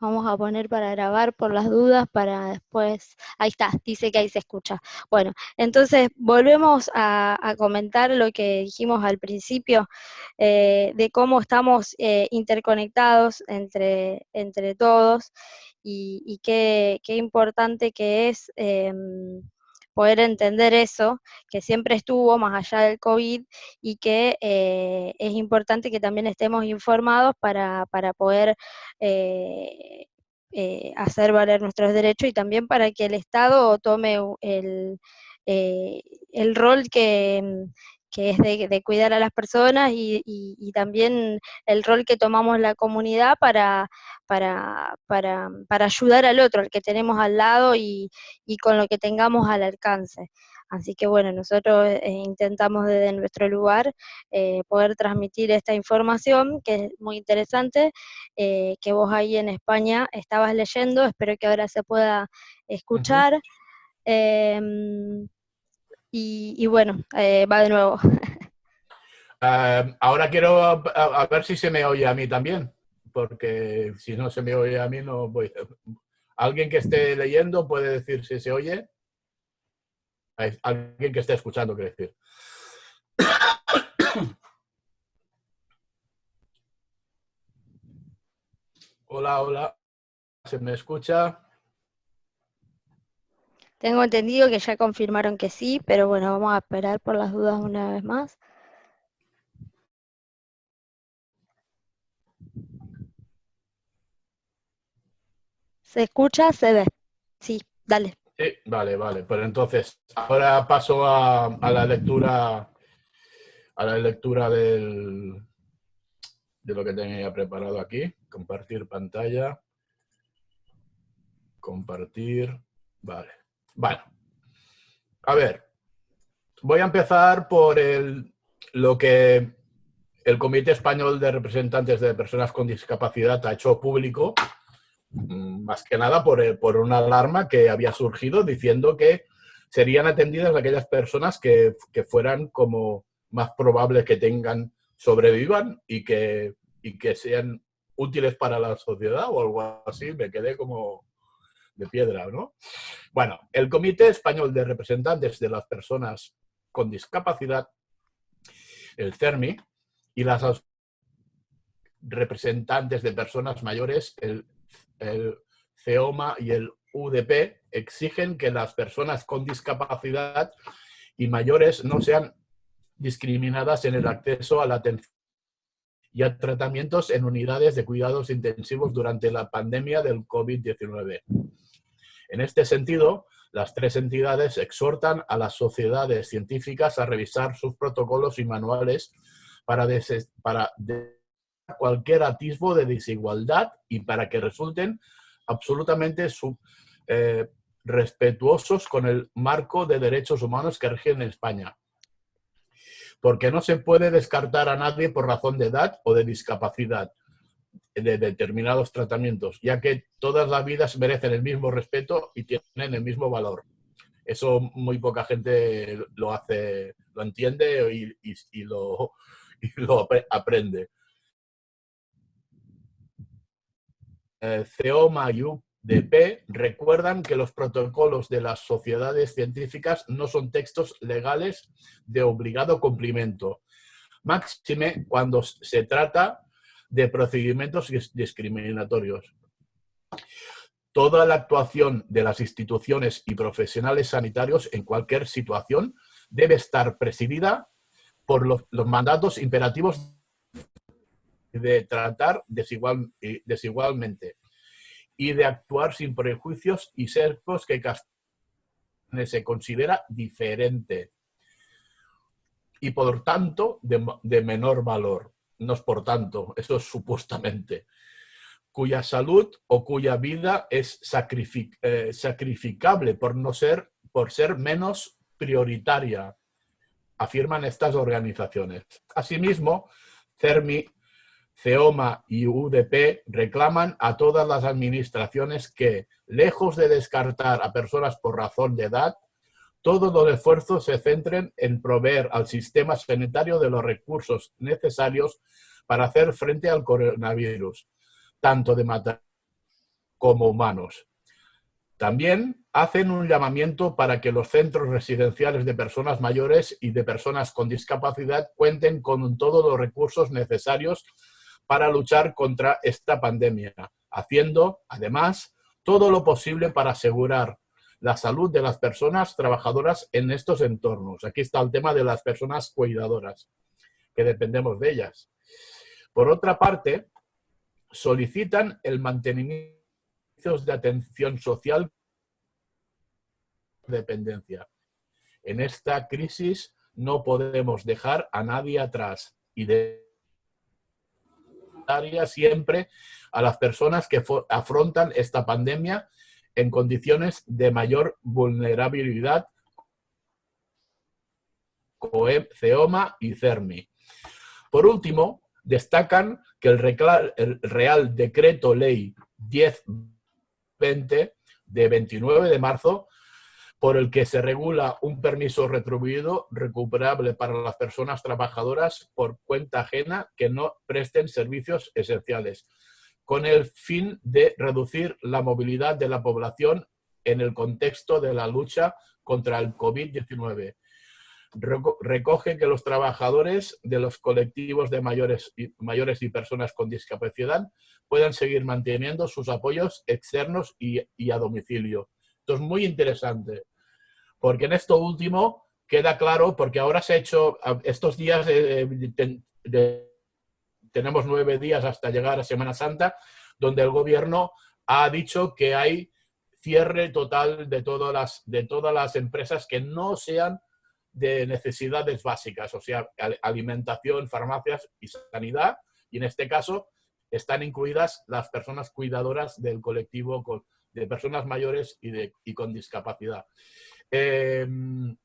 Vamos a poner para grabar por las dudas, para después, ahí está, dice que ahí se escucha. Bueno, entonces volvemos a, comentar lo que dijimos al principio, eh, de cómo estamos eh, interconectados entre, entre todos y, qué, importante que es em, poder entender eso, que siempre estuvo más allá del COVID y que eh, es importante que también estemos informados para, poder eh, eh, hacer valer nuestros derechos y también para que el Estado tome el, el rol que, que es de, cuidar a las personas y, también el rol que tomamos la comunidad para, para, ayudar al otro, al que tenemos al lado y, con lo que tengamos al alcance. Así que bueno, nosotros eh, intentamos desde nuestro lugar eh, poder transmitir esta información, que es muy interesante, eh, que vos ahí en España estabas leyendo, espero que ahora se pueda escuchar. Y, bueno, eh, va de nuevo. Eh, ahora quiero a, ver si se me oye a mí también, porque si no se me oye a mí no voy. ¿Alguien que esté leyendo puede decir si se oye? Alguien que esté escuchando, quiere decir. Hola, hola. ¿Se me escucha? Tengo entendido que ya confirmaron que sí, pero bueno, vamos a esperar por las dudas una vez más. ¿Se escucha? ¿Se ve? Sí, dale. Sí, vale, vale. Pues entonces, ahora paso a, la lectura a la lectura del, de lo que tenía preparado aquí. Compartir pantalla. Compartir. Vale. Bueno, a ver, voy a empezar por el, lo que el Comité Español de Representantes de Personas con Discapacidad ha hecho público, mm, más que nada por, por una alarma que había surgido diciendo que serían atendidas aquellas personas que, que fueran como más probables que tengan, sobrevivan y que, y que sean útiles para la sociedad o algo así. Me quedé como, de piedra, ¿no? Bueno, el Comité Español de Representantes de las Personas con Discapacidad, el CERMI, y las representantes de personas mayores, el, el CEOMA y el UDP, exigen que las personas con discapacidad y mayores no sean discriminadas en el acceso a la atención y a tratamientos en unidades de cuidados intensivos durante la pandemia del COVID-19. En este sentido, las tres entidades exhortan a las sociedades científicas a revisar sus protocolos y manuales para, para cualquier atisbo de desigualdad y para que resulten absolutamente eh, respetuosos con el marco de derechos humanos que rige en España. Porque no se puede descartar a nadie por razón de edad o de discapacidad, de determinados tratamientos, ya que todas las vidas merecen el mismo respeto y tienen el mismo valor. Eso muy poca gente lo hace, lo entiende y, lo, aprende. Eh, UDP recuerdan que los protocolos de las sociedades científicas no son textos legales de obligado cumplimiento, máxime cuando se trata de procedimientos discriminatorios. Toda la actuación de las instituciones y profesionales sanitarios en cualquier situación debe estar presidida por los, mandatos imperativos de tratar desigual, desigualmente y de actuar sin prejuicios y sesgos que se considera diferente y por tanto de menor valor no es por tanto, eso es supuestamente, cuya salud o cuya vida es eh, sacrificable por, no ser, por ser menos prioritaria, afirman estas organizaciones. Asimismo, CERMI, CEOMA y UDP reclaman a todas las administraciones que, lejos de descartar a personas por razón de edad, todos los esfuerzos se centren en proveer al sistema sanitario de los recursos necesarios para hacer frente al coronavirus, tanto de como humanos. También hacen un llamamiento para que los centros residenciales de personas mayores y de personas con discapacidad cuenten con todos los recursos necesarios para luchar contra esta pandemia, haciendo, además, todo lo posible para asegurar la salud de las personas trabajadoras en estos entornos. Aquí está el tema de las personas cuidadoras, que dependemos de ellas. Por otra parte, solicitan el mantenimiento de atención social dependencia. En esta crisis no podemos dejar a nadie atrás y de siempre a las personas que afrontan esta pandemia en condiciones de mayor vulnerabilidad COEP, CEOMA y CERMI. Por último, destacan que el Real Decreto Ley 1020 de 29 de marzo por el que se regula un permiso retribuido recuperable para las personas trabajadoras por cuenta ajena que no presten servicios esenciales, con el fin de reducir la movilidad de la población en el contexto de la lucha contra el COVID-19. Recoge que los trabajadores de los colectivos de mayores y, mayores y personas con discapacidad puedan seguir manteniendo sus apoyos externos y, a domicilio. Esto es muy interesante porque en esto último queda claro, porque ahora se ha hecho, estos días eh, tenemos nueve días hasta llegar a Semana Santa, donde el gobierno ha dicho que hay cierre total de todas las, de todas las empresas que no sean de necesidades básicas, o sea, alimentación, farmacias y sanidad, y en este caso están incluidas las personas cuidadoras del colectivo de personas mayores y, de, y con discapacidad. Em,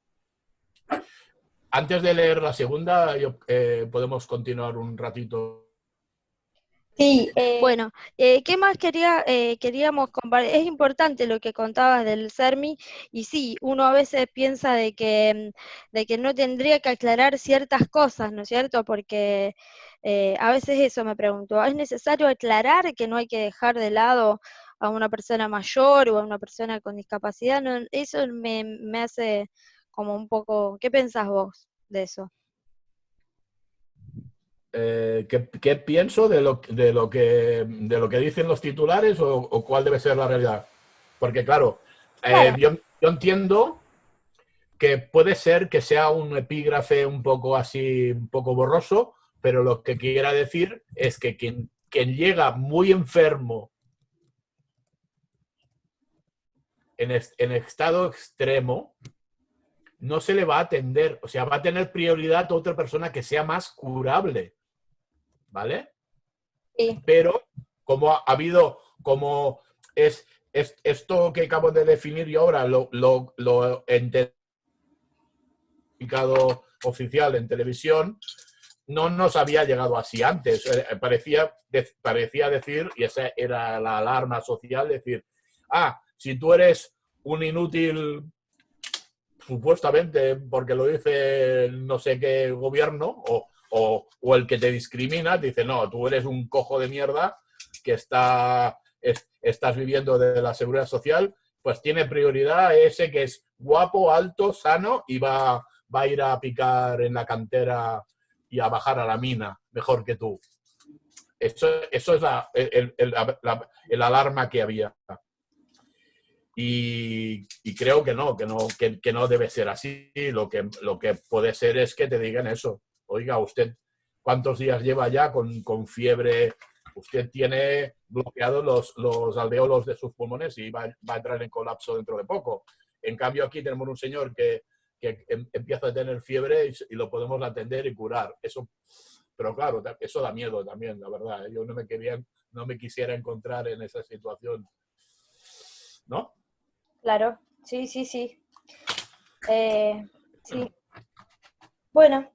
antes de leer la segunda, eh, podemos continuar un ratito. Sí, eh, bueno, eh, ¿qué más quería, queríamos compartir? Es importante lo que contabas del CERMI y sí, uno a veces piensa de que, de que no tendría que aclarar ciertas cosas, ¿no es cierto? Porque a veces eso me pregunto, ¿es necesario aclarar que no hay que dejar de lado a una persona mayor o a una persona con discapacidad, eso me, hace como un poco, ¿qué pensás vos de eso? Eh, ¿qué, pienso de lo, de, lo que, de lo que dicen los titulares o, cuál debe ser la realidad? Porque claro, eh, yo, entiendo que puede ser que sea un epígrafe un poco así, un poco borroso, pero lo que quiera decir es que quien, quien llega muy enfermo en, estado extremo, no se le va a atender, o sea, va a tener prioridad a otra persona que sea más curable, ¿vale? Sí. Pero como ha habido, como es, esto que acabo de definir yo ahora, lo, lo, lo oficial en televisión, no nos había llegado así antes. Eh, parecía, parecía decir, y esa era la alarma social, decir, ah, si tú eres un inútil, supuestamente, porque lo dice no sé qué gobierno, o, el que te discrimina, dice, no, tú eres un cojo de mierda que está, estás viviendo de la seguridad social, pues tiene prioridad ese que es guapo, alto, sano y va, va a ir a picar en la cantera y a bajar a la mina mejor que tú. Eso, eso es la, el alarma que había. Y, creo que no, que no, que, no debe ser así. Lo que, lo que puede ser es que te digan eso. Oiga, usted, ¿cuántos días lleva ya con, con fiebre? Usted tiene bloqueados los, los, de sus pulmones y va, a entrar en colapso dentro de poco. En cambio, aquí tenemos un señor que, que em, empieza a tener fiebre y, lo podemos atender y curar. Eso, pero claro, eso da miedo también, la verdad. ¿eh? Yo no me, quería, no me quisiera encontrar en esa situación. ¿No? Claro, sí, sí, sí. Eh, sí. Bueno,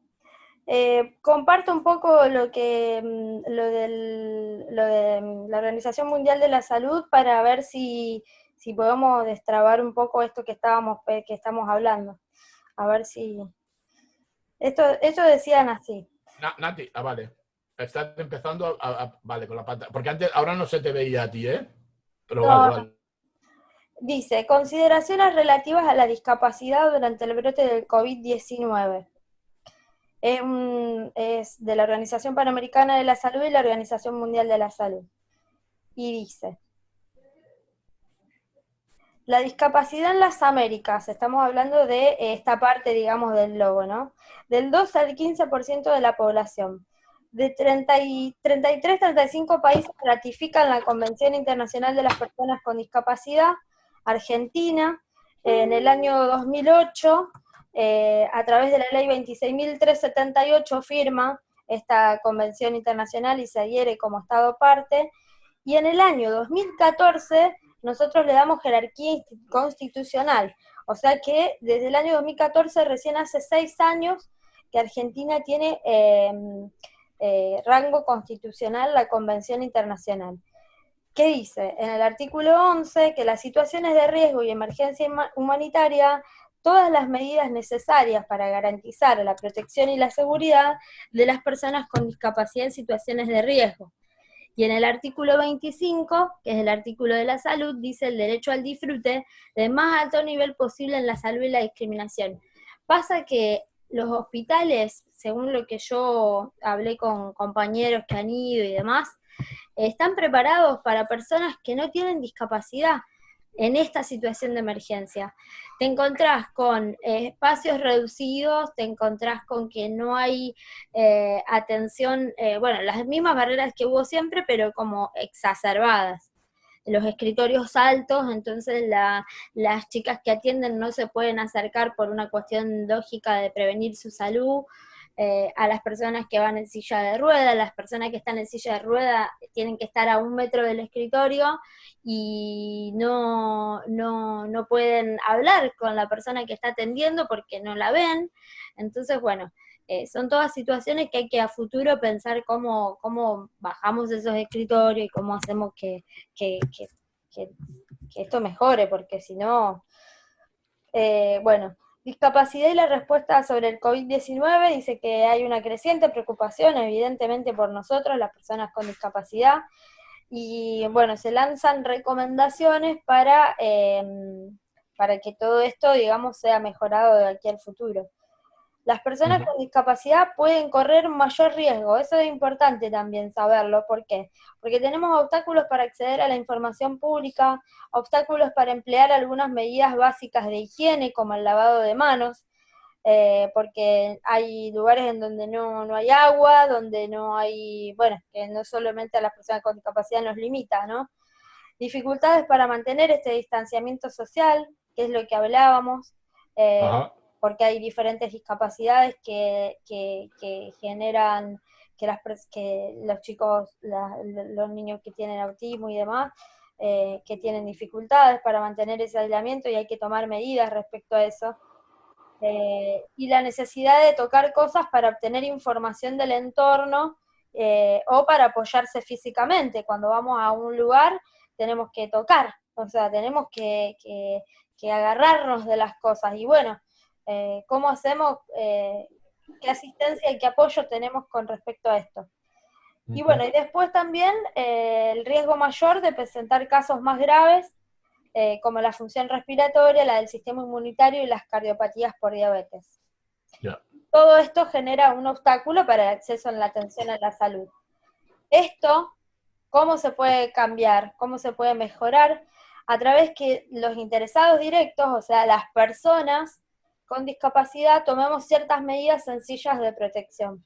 eh, comparto un poco lo que mm, lo, del, lo de mm, la Organización Mundial de la Salud para ver si, si podemos destrabar un poco esto que estábamos que estamos hablando. A ver si esto, esto decían así. Nati, ah, vale. Estás empezando a, vale con la pantalla. Porque antes, ahora no se te veía a ti, ¿eh? Dice, consideraciones relativas a la discapacidad durante el brote del COVID-19. Es, de la Organización Panamericana de la Salud y la Organización Mundial de la Salud. Y dice, la discapacidad en las Américas, estamos hablando de esta parte, digamos, del logo, ¿no? Del 2 al 15% de la población. De 33-35 países ratifican la Convención Internacional de las Personas con Discapacidad, Argentina, en el año 2008, eh, a través de la ley 26.378, firma esta convención internacional y se adhiere como Estado parte, y en el año 2014 nosotros le damos jerarquía constitucional, o sea que desde el año 2014, recién hace seis años, que Argentina tiene eh, eh, rango constitucional la Convención Internacional. ¿Qué dice? En el artículo 11 que las situaciones de riesgo y emergencia humanitaria, todas las medidas necesarias para garantizar la protección y la seguridad de las personas con discapacidad en situaciones de riesgo. Y en el artículo 25, que es el artículo de la salud, dice el derecho al disfrute de más alto nivel posible en la salud y la discriminación. Pasa que los hospitales, según lo que yo hablé con compañeros que han ido y demás, están preparados para personas que no tienen discapacidad en esta situación de emergencia. Te encontrás con eh, espacios reducidos, te encontrás con que no hay eh, atención, eh, bueno, las mismas barreras que hubo siempre, pero como exacerbadas. Los escritorios altos, entonces las chicas que atienden no se pueden acercar por una cuestión lógica de prevenir su salud, eh, a las personas que van en silla de rueda, las personas que están en silla de rueda tienen que estar a un metro del escritorio y no, no, pueden hablar con la persona que está atendiendo porque no la ven. Entonces, bueno, eh, son todas situaciones que hay que a futuro pensar cómo, cómo bajamos esos escritorios y cómo hacemos que, esto mejore, porque si no, eh, bueno, Discapacidad y la respuesta sobre el COVID-19 dice que hay una creciente preocupación, evidentemente, por nosotros, las personas con discapacidad, y bueno, se lanzan recomendaciones para, em, para que todo esto, digamos, sea mejorado de aquí al futuro. Las personas con discapacidad pueden correr mayor riesgo, eso es importante también saberlo, ¿por qué? Porque tenemos obstáculos para acceder a la información pública, obstáculos para emplear algunas medidas básicas de higiene, como el lavado de manos, eh, porque hay lugares en donde no, no, hay agua, donde no hay, bueno, que no solamente a las personas con discapacidad nos limita, ¿no? Dificultades para mantener este distanciamiento social, que es lo que hablábamos. Eh, porque hay diferentes discapacidades que, generan que, las, que los chicos, los niños que tienen autismo y demás, eh, que tienen dificultades para mantener ese aislamiento y hay que tomar medidas respecto a eso. Eh, y la necesidad de tocar cosas para obtener información del entorno eh, o para apoyarse físicamente. Cuando vamos a un lugar tenemos que tocar, o sea, tenemos que, que agarrarnos de las cosas. Y bueno, eh, cómo hacemos, eh, qué asistencia y qué apoyo tenemos con respecto a esto. Y bueno, y después también eh, el riesgo mayor de presentar casos más graves, como la función respiratoria, la del sistema inmunitario y las cardiopatías por diabetes. Todo esto genera un obstáculo para el acceso a la atención a la salud. Esto, ¿cómo se puede cambiar? ¿Cómo se puede mejorar? A través que los interesados directos, o sea, las personas, con discapacidad tomemos ciertas medidas sencillas de protección.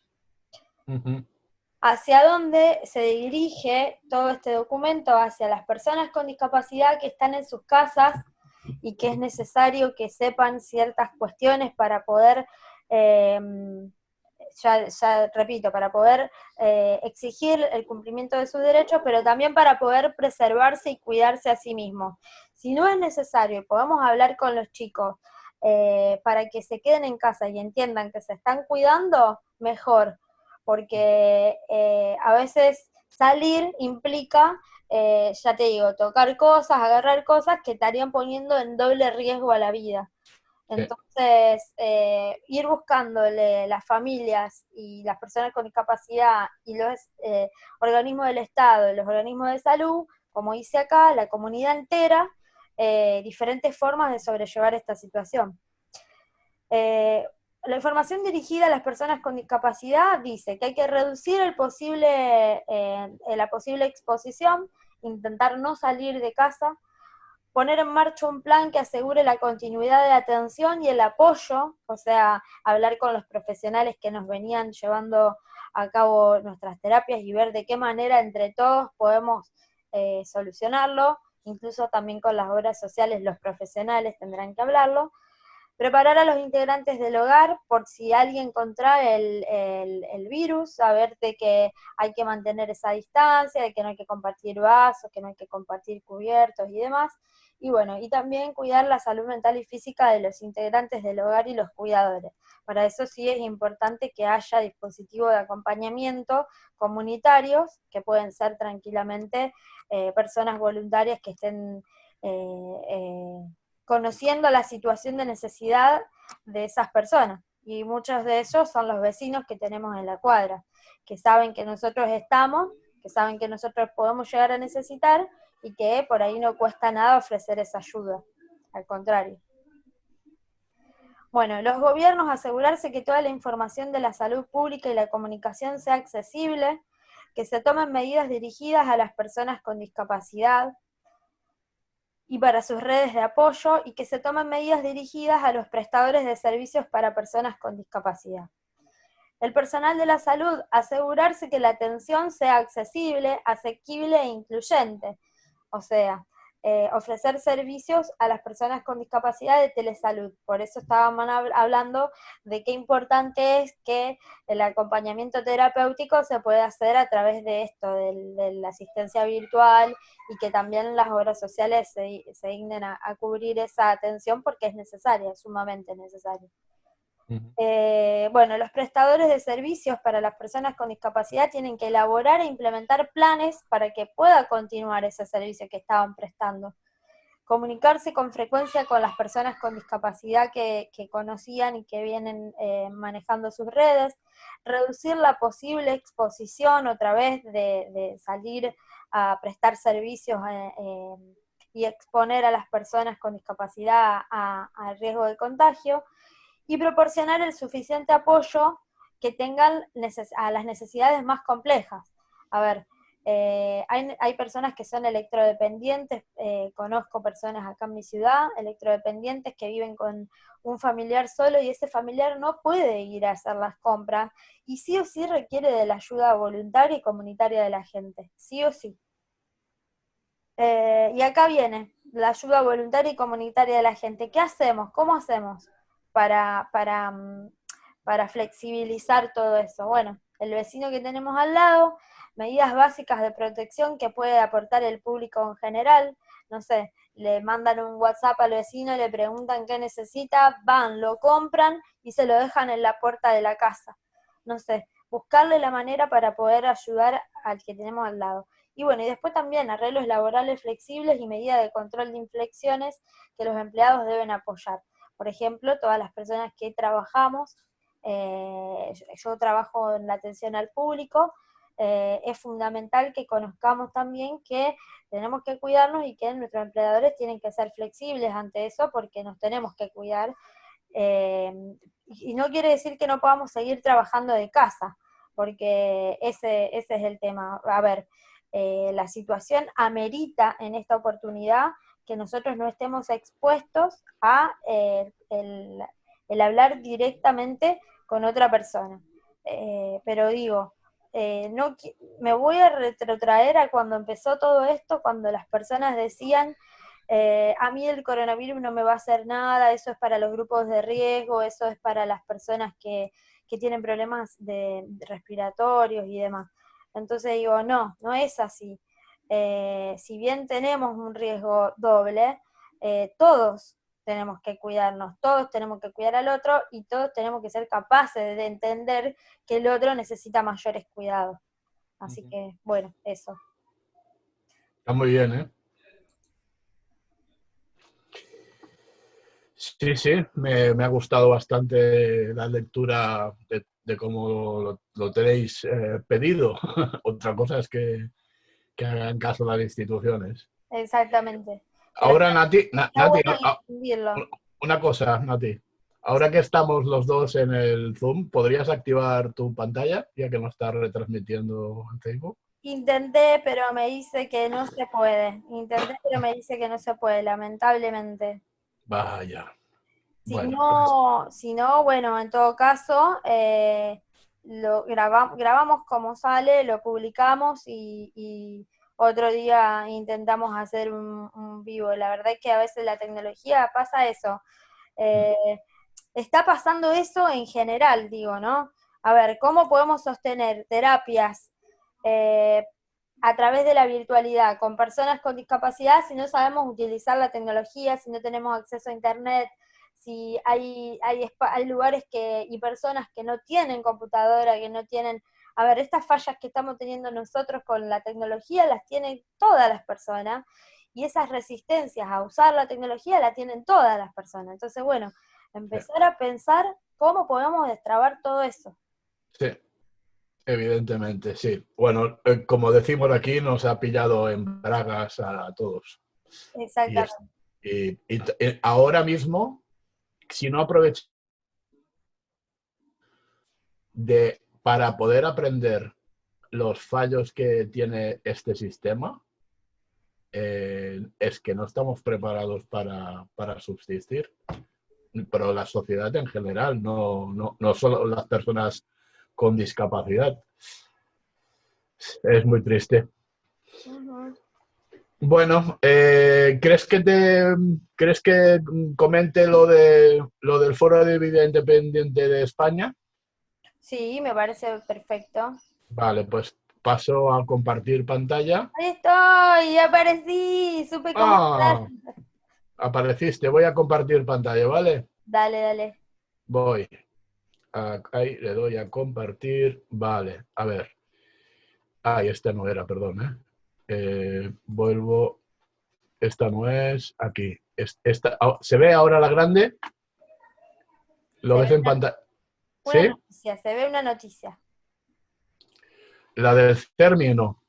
¿Hacia dónde se dirige todo este documento? Hacia las personas con discapacidad que están en sus casas y que es necesario que sepan ciertas cuestiones para poder, em, ya, repito, para poder eh, exigir el cumplimiento de sus derechos, pero también para poder preservarse y cuidarse a sí mismos. Si no es necesario y podemos hablar con los chicos eh, para que se queden en casa y entiendan que se están cuidando, mejor, porque eh, a veces salir implica, eh, ya te digo, tocar cosas, agarrar cosas que estarían poniendo en doble riesgo a la vida. Entonces, ir buscándole las familias y las personas con discapacidad y los organismos del Estado los organismos de salud como hice acá, la comunidad entera, eh, diferentes formas de sobrellevar esta situación. Eh, la información dirigida a las personas con discapacidad dice que hay que reducir el posible, eh, la posible exposición, intentar no salir de casa, poner en marcha un plan que asegure la continuidad de atención y el apoyo, o sea, hablar con los profesionales que nos venían llevando a cabo nuestras terapias y ver de qué manera entre todos podemos eh, solucionarlo, incluso también con las obras sociales los profesionales tendrán que hablarlo, preparar a los integrantes del hogar por si alguien contrae el, el, virus, saber de que hay que mantener esa distancia, de que no hay que compartir vasos, que no hay que compartir cubiertos y demás, y bueno, y también cuidar la salud mental y física de los integrantes del hogar y los cuidadores. Para eso sí es importante que haya dispositivos de acompañamiento comunitarios, que pueden ser tranquilamente eh, personas voluntarias que estén eh, eh, conociendo la situación de necesidad de esas personas. Y muchos de ellos son los vecinos que tenemos en la cuadra, que saben que nosotros estamos, que saben que nosotros podemos llegar a necesitar y que por ahí no cuesta nada ofrecer esa ayuda, al contrario. Bueno, los gobiernos asegurarse que toda la información de la salud pública y la comunicación sea accesible, que se tomen medidas dirigidas a las personas con discapacidad y para sus redes de apoyo, y que se tomen medidas dirigidas a los prestadores de servicios para personas con discapacidad. El personal de la salud asegurarse que la atención sea accesible, asequible e incluyente, o sea, eh, ofrecer servicios a las personas con discapacidad de telesalud. Por eso estábamos hablando de qué importante es que el acompañamiento terapéutico se puede hacer a través de esto, de, la asistencia virtual, y que también las obras sociales se, se dignen a, a cubrir esa atención porque es necesaria, es sumamente necesaria. Eh, bueno, los prestadores de servicios para las personas con discapacidad tienen que elaborar e implementar planes para que pueda continuar ese servicio que estaban prestando. Comunicarse con frecuencia con las personas con discapacidad que, conocían y que vienen eh, manejando sus redes. Reducir la posible exposición otra vez de, salir a prestar servicios eh, y exponer a las personas con discapacidad al riesgo de contagio y proporcionar el suficiente apoyo que tengan a las necesidades más complejas. A ver, eh, hay, personas que son electrodependientes, eh, conozco personas acá en mi ciudad, electrodependientes que viven con un familiar solo y ese familiar no puede ir a hacer las compras y sí o sí requiere de la ayuda voluntaria y comunitaria de la gente, sí o sí. Eh, y acá viene la ayuda voluntaria y comunitaria de la gente. ¿Qué hacemos? ¿Cómo hacemos? Para, para, mm, para flexibilizar todo eso. Bueno, el vecino que tenemos al lado, medidas básicas de protección que puede aportar el público en general, no sé, le mandan un WhatsApp al vecino, le preguntan qué necesita, van, lo compran y se lo dejan en la puerta de la casa. No sé, buscarle la manera para poder ayudar al que tenemos al lado. Y bueno, y después también arreglos laborales flexibles y medidas de control de inflexiones que los empleados deben apoyar. Por ejemplo, todas las personas que trabajamos, eh, yo trabajo en la atención al público, eh, es fundamental que conozcamos también que tenemos que cuidarnos y que nuestros empleadores tienen que ser flexibles ante eso porque nos tenemos que cuidar. Eh, y no quiere decir que no podamos seguir trabajando de casa, porque ese, ese es el tema. A ver, la situación amerita en esta oportunidad que nosotros no estemos expuestos a eh, el, hablar directamente con otra persona. Eh, pero digo, eh, no, me voy a retrotraer a cuando empezó todo esto, cuando las personas decían, a mí el coronavirus no me va a hacer nada, eso es para los grupos de riesgo, eso es para las personas que, que tienen problemas de respiratorios y demás. Entonces digo, no, no es así. Eh, si bien tenemos un riesgo doble, eh, todos tenemos que cuidarnos, todos tenemos que cuidar al otro y todos tenemos que ser capaces de entender que el otro necesita mayores cuidados. Así que, bueno, eso. Está muy bien, ¿eh? Sí, sí, me, ha gustado bastante la lectura de, cómo lo, tenéis eh, pedido. Otra cosa es que, que hagan caso a las instituciones. Exactamente. Ahora, Nati, Nati una cosa, Nati. Ahora que estamos los dos en el Zoom, ¿podrías activar tu pantalla ya que no estás retransmitiendo en Facebook? Intenté, pero me dice que no se puede. Intenté, pero me dice que no se puede, lamentablemente. Vaya. Si, no, pues. si no, bueno, en todo caso, eh, lo grabamos como sale, lo publicamos y, otro día intentamos hacer un, vivo. La verdad es que a veces la tecnología pasa eso. Eh, está pasando eso en general, digo, ¿no? A ver, ¿cómo podemos sostener terapias eh, a través de la virtualidad con personas con discapacidad si no sabemos utilizar la tecnología, si no tenemos acceso a Internet, si hay, hay, hay lugares que, y personas que no tienen computadora, que no tienen... A ver, estas fallas que estamos teniendo nosotros con la tecnología las tienen todas las personas y esas resistencias a usar la tecnología la tienen todas las personas. Entonces, bueno, empezar a pensar cómo podemos destrabar todo eso. Sí, evidentemente, sí. Bueno, eh, como decimos aquí, nos ha pillado en bragas a, todos. Exactamente. y, ahora mismo si no aprovecho de, para poder aprender los fallos que tiene este sistema, eh, es que no estamos preparados para, subsistir, pero la sociedad en general, no, no, solo las personas con discapacidad. Es muy triste. Bueno, eh, ¿crees que te crees que comente lo de lo del Foro de Vida Independiente de España? Sí, me parece perfecto. Vale, pues paso a compartir pantalla. Ahí estoy, aparecí, supe cómo ah, Apareciste, voy a compartir pantalla, ¿vale? Dale, dale. Voy. Ahí le doy a compartir. Vale, a ver. Ahí esta no era, perdón, ¿eh? Eh, vuelvo, esta no es, aquí. Esta, ah, ¿Se ve ahora la grande? ¿Lo ves en pantalla? ¿Sí? Noticia, se ve una noticia. La del término.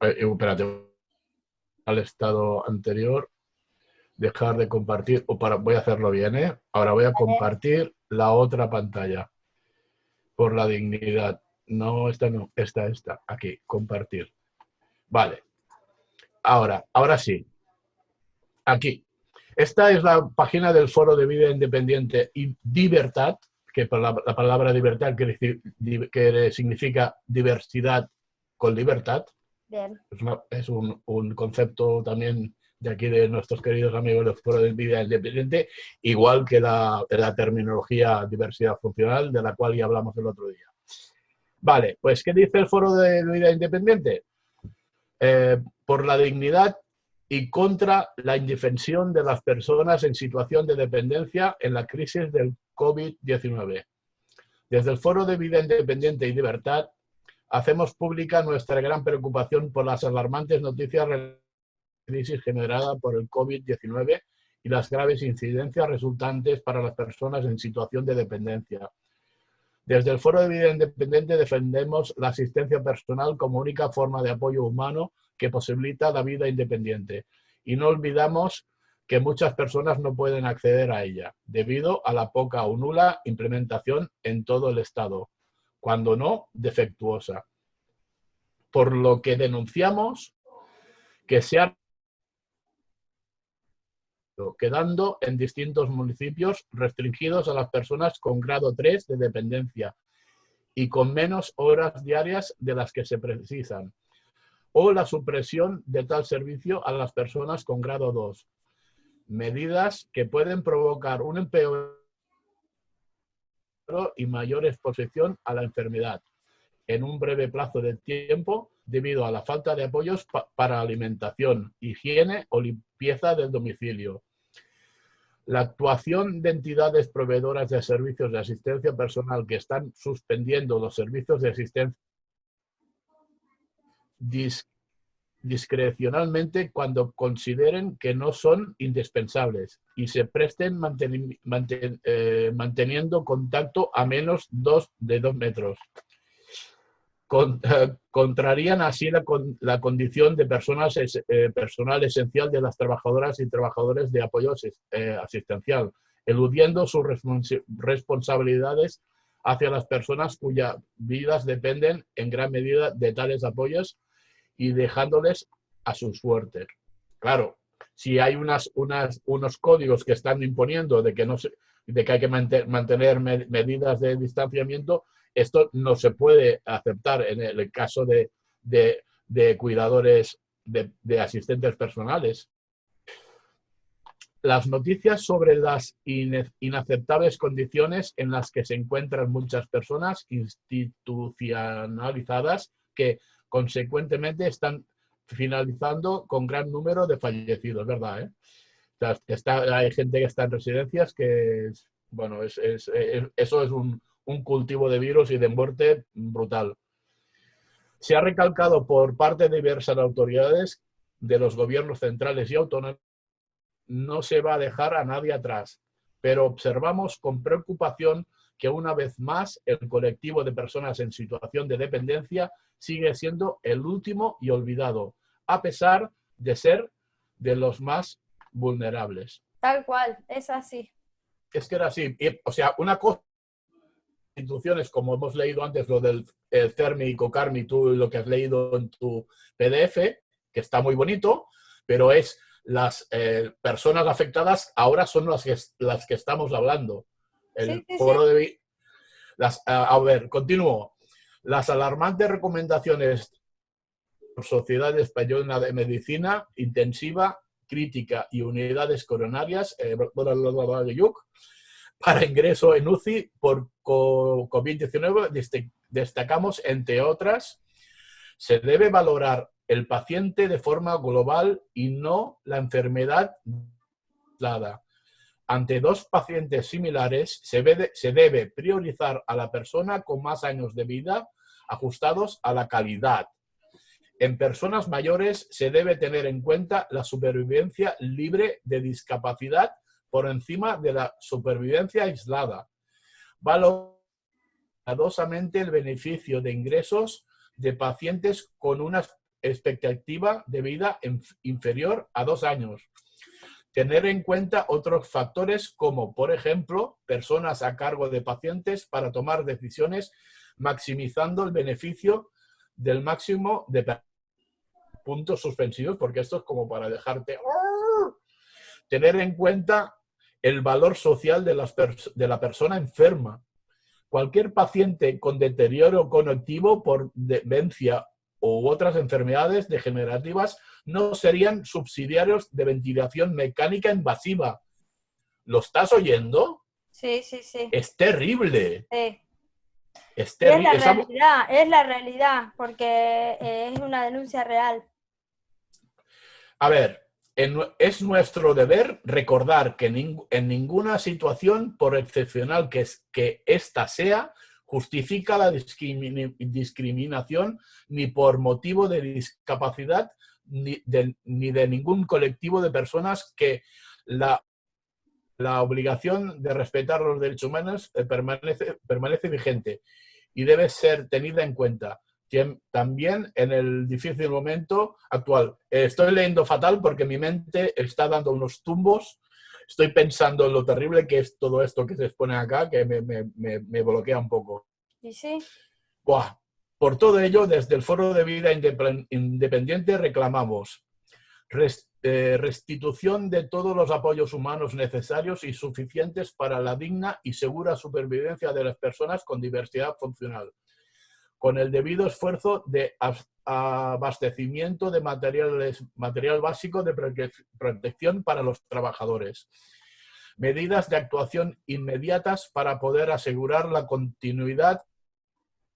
Eh, eh, espérate. Al estado anterior. Dejar de compartir. O para, voy a hacerlo bien, ¿eh? Ahora voy a compartir la otra pantalla. Por la dignidad. No, esta no. Esta, esta. Aquí, compartir. Vale. Ahora, ahora sí. Aquí. Esta es la página del Foro de Vida Independiente y Libertad, que la, la palabra libertad que, significa diversidad con libertad. Bien. Es, un, un, concepto también de aquí de nuestros queridos amigos del Foro de Vida Independiente, igual que la, la terminología diversidad funcional, de la cual ya hablamos el otro día. Vale, pues ¿qué dice el Foro de Vida Independiente? Eh, por la dignidad y contra la indefensión de las personas en situación de dependencia en la crisis del COVID-19. Desde el Foro de Vida Independiente y Libertad hacemos pública nuestra gran preocupación por las alarmantes noticias de la crisis generada por el COVID-19 y las graves incidencias resultantes para las personas en situación de dependencia. Desde el Foro de Vida Independiente defendemos la asistencia personal como única forma de apoyo humano que posibilita la vida independiente. Y no olvidamos que muchas personas no pueden acceder a ella, debido a la poca o nula implementación en todo el Estado, cuando no defectuosa. Por lo que denunciamos que se ha quedando en distintos municipios restringidos a las personas con grado 3 de dependencia y con menos horas diarias de las que se precisan, o la supresión de tal servicio a las personas con grado 2. Medidas que pueden provocar un empeoramiento y mayor exposición a la enfermedad en un breve plazo de tiempo debido a la falta de apoyos para alimentación, higiene o limpieza del domicilio. La actuación de entidades proveedoras de servicios de asistencia personal que están suspendiendo los servicios de asistencia discrecionalmente cuando consideren que no son indispensables y se presten eh, manteniendo contacto a menos dos de dos metros contrarían así la, la, condición de personas eh, personal esencial de las trabajadoras y trabajadores de apoyo eh, asistencial, eludiendo sus responsabilidades hacia las personas cuyas vidas dependen en gran medida de tales apoyos y dejándoles a su suerte. Claro, si hay unas, unas, unos códigos que están imponiendo de que, no se, de que hay que mantener medidas de distanciamiento, esto no se puede aceptar en el caso de, cuidadores, de, asistentes personales. Las noticias sobre las inaceptables condiciones en las que se encuentran muchas personas institucionalizadas que consecuentemente están finalizando con gran número de fallecidos, ¿verdad? Eh? hay gente que está en residencias que, bueno, es, eso es un, un cultivo de virus y de muerte brutal. Se ha recalcado por parte de diversas autoridades de los gobiernos centrales y autónomos, no se va a dejar a nadie atrás, pero observamos con preocupación que una vez más el colectivo de personas en situación de dependencia sigue siendo el último y olvidado, a pesar de ser de los más vulnerables. Tal cual, es así. Es que era así. o sea, una cosa instituciones, como hemos leído antes, lo del CERMI y COCARMI, tú lo que has leído en tu PDF, que está muy bonito, pero es las eh, personas afectadas ahora son las que, las que estamos hablando. El foro de... Las, a, ver, continúo. Las alarmantes recomendaciones por Sociedad Española de Medicina Intensiva, Crítica y Unidades Coronarias, eh, para ingreso en UCI por COVID-19 destacamos, entre otras, se debe valorar el paciente de forma global y no la enfermedad dada. Ante dos pacientes similares, se debe, priorizar a la persona con más años de vida ajustados a la calidad. En personas mayores se debe tener en cuenta la supervivencia libre de discapacidad por encima de la supervivencia aislada. Valorosamente el beneficio de ingresos de pacientes con una expectativa de vida inferior a dos años. Tener en cuenta otros factores como, por ejemplo, personas a cargo de pacientes para tomar decisiones maximizando el beneficio del máximo de puntos suspensivos, porque esto es como para dejarte... Tener en cuenta el valor social de, las de la persona enferma. Cualquier paciente con deterioro cognitivo por demencia u otras enfermedades degenerativas no serían subsidiarios de ventilación mecánica invasiva. ¿Lo estás oyendo? Sí, sí, sí. Es terrible. Sí. Es, terrible. es la realidad, es la realidad, porque es una denuncia real. A ver, es nuestro deber recordar que en ninguna situación, por excepcional que, es, que ésta sea, justifica la discriminación ni por motivo de discapacidad ni de, ningún colectivo de personas que la, la obligación de respetar los derechos humanos eh, permanece, permanece vigente y debe ser tenida en cuenta también en el difícil momento actual. Estoy leyendo fatal porque mi mente está dando unos tumbos. Estoy pensando en lo terrible que es todo esto que se expone acá, que me, me, me, bloquea un poco. ¿Y sí? Por todo ello, desde el Foro de Vida Independiente reclamamos eh, restitución de todos los apoyos humanos necesarios y suficientes para la digna y segura supervivencia de las personas con diversidad funcional con el debido esfuerzo de abastecimiento de materiales, material básico de protección para los trabajadores. Medidas de actuación inmediatas para poder asegurar la continuidad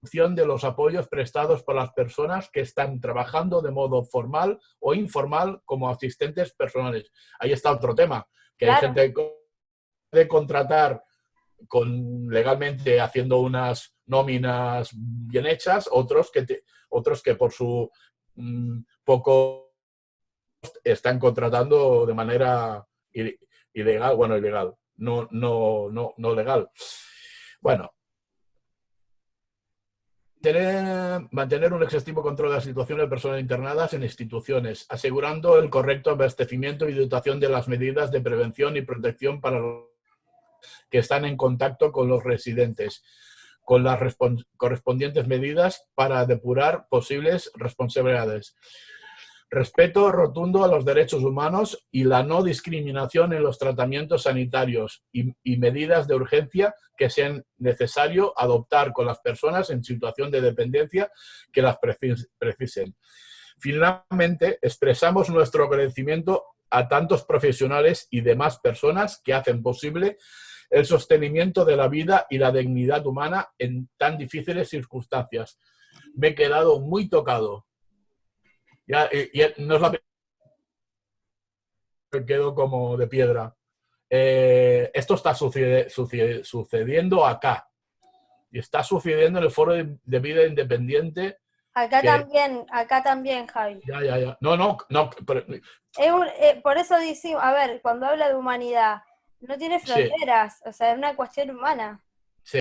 de los apoyos prestados por las personas que están trabajando de modo formal o informal como asistentes personales. Ahí está otro tema, que hay gente que puede contratar con, legalmente haciendo unas nóminas bien hechas, otros que, otros que por su mm, poco están contratando de manera ilegal, bueno, ilegal, no, no, no, no legal. Bueno, mantener un exhaustivo control de la situación de personas internadas en instituciones, asegurando el correcto abastecimiento y dotación de las medidas de prevención y protección para los que están en contacto con los residentes, con las correspondientes medidas para depurar posibles responsabilidades. Respeto rotundo a los derechos humanos y la no discriminación en los tratamientos sanitarios y, medidas de urgencia que sean necesario adoptar con las personas en situación de dependencia que las precisen. Finalmente, expresamos nuestro agradecimiento a tantos profesionales y demás personas que hacen posible el sostenimiento de la vida y la dignidad humana en tan difíciles circunstancias. Me he quedado muy tocado ya, no es la quedo como de piedra. Eh, esto está sucediendo acá. Y está sucediendo en el foro de, vida independiente. Acá también, acá también, Javi. Ya, ya, ya. No, no, no. Eh, por eso decimos, a ver, cuando habla de humanidad, no tiene fronteras, o sea, es una cuestión humana.